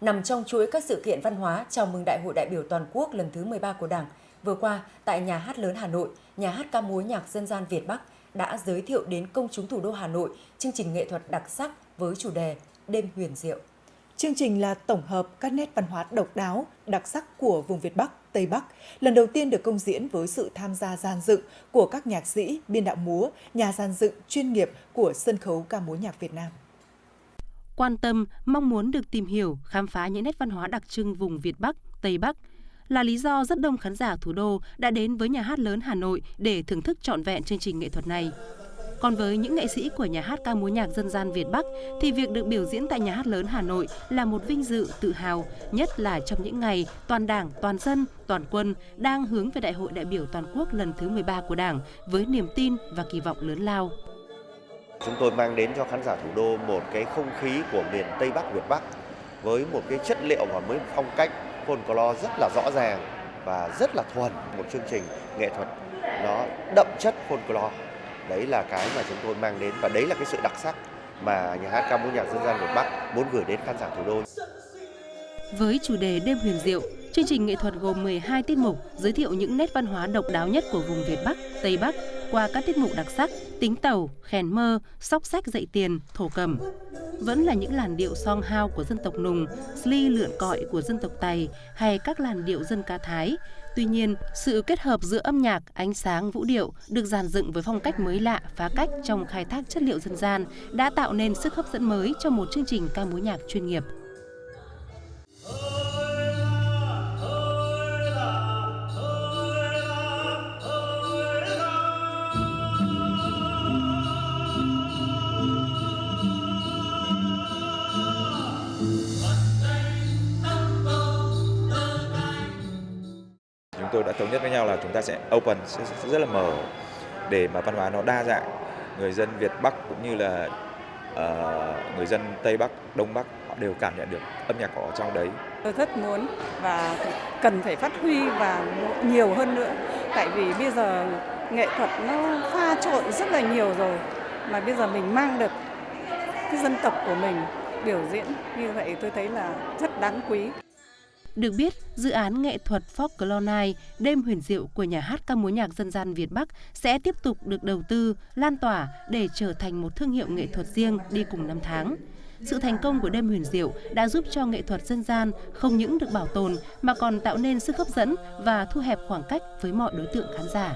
nằm trong chuỗi các sự kiện văn hóa chào mừng Đại hội đại biểu toàn quốc lần thứ 13 của Đảng. Vừa qua, tại Nhà hát lớn Hà Nội, Nhà hát ca múa nhạc dân gian Việt Bắc đã giới thiệu đến công chúng thủ đô Hà Nội chương trình nghệ thuật đặc sắc với chủ đề Đêm huyền diệu. Chương trình là tổng hợp các nét văn hóa độc đáo, đặc sắc của vùng Việt Bắc, Tây Bắc, lần đầu tiên được công diễn với sự tham gia gian dựng của các nhạc sĩ, biên đạo múa, nhà gian dựng chuyên nghiệp của sân khấu ca múa nhạc Việt Nam. Quan tâm, mong muốn được tìm hiểu, khám phá những nét văn hóa đặc trưng vùng Việt Bắc, Tây Bắc là lý do rất đông khán giả thủ đô đã đến với nhà hát lớn Hà Nội để thưởng thức trọn vẹn chương trình nghệ thuật này. Còn với những nghệ sĩ của nhà hát ca múa nhạc dân gian Việt Bắc thì việc được biểu diễn tại nhà hát lớn Hà Nội là một vinh dự tự hào, nhất là trong những ngày toàn Đảng, toàn dân, toàn quân đang hướng về Đại hội đại biểu toàn quốc lần thứ 13 của Đảng với niềm tin và kỳ vọng lớn lao. Chúng tôi mang đến cho khán giả thủ đô một cái không khí của miền Tây Bắc Việt Bắc với một cái chất liệu và mới phong cách folklore rất là rõ ràng và rất là thuần một chương trình nghệ thuật nó đậm chất folklore đấy là cái mà chúng tôi mang đến và đấy là cái sự đặc sắc mà nhà hát ca múa nhạc dân gian Việt Bắc muốn gửi đến khán giả thủ đô. Với chủ đề Đêm huyền diệu, chương trình nghệ thuật gồm 12 tiết mục giới thiệu những nét văn hóa độc đáo nhất của vùng Việt Bắc, Tây Bắc qua các tiết mục đặc sắc tính tàu, khèn mơ, sóc sách dạy tiền, thổ cầm. Vẫn là những làn điệu song hao của dân tộc Nùng, sli lượn cọi của dân tộc Tày hay các làn điệu dân ca Thái. Tuy nhiên, sự kết hợp giữa âm nhạc, ánh sáng, vũ điệu được dàn dựng với phong cách mới lạ, phá cách trong khai thác chất liệu dân gian đã tạo nên sức hấp dẫn mới cho một chương trình ca múa nhạc chuyên nghiệp. Chúng tôi đã thống nhất với nhau là chúng ta sẽ open sẽ, rất là mở để mà văn hóa nó đa dạng. Người dân Việt Bắc cũng như là uh, người dân Tây Bắc Đông Bắc họ đều cảm nhận được âm nhạc ở trong đấy. Tôi rất muốn và cần phải phát huy và nhiều hơn nữa. Tại vì bây giờ nghệ thuật nó pha trộn rất là nhiều rồi mà bây giờ mình mang được cái dân tộc của mình biểu diễn như vậy tôi thấy là rất đáng quý được biết, dự án nghệ thuật Folklore Night, đêm huyền diệu của nhà hát ca múa nhạc dân gian Việt Bắc sẽ tiếp tục được đầu tư, lan tỏa để trở thành một thương hiệu nghệ thuật riêng đi cùng năm tháng. Sự thành công của đêm huyền diệu đã giúp cho nghệ thuật dân gian không những được bảo tồn mà còn tạo nên sức hấp dẫn và thu hẹp khoảng cách với mọi đối tượng khán giả.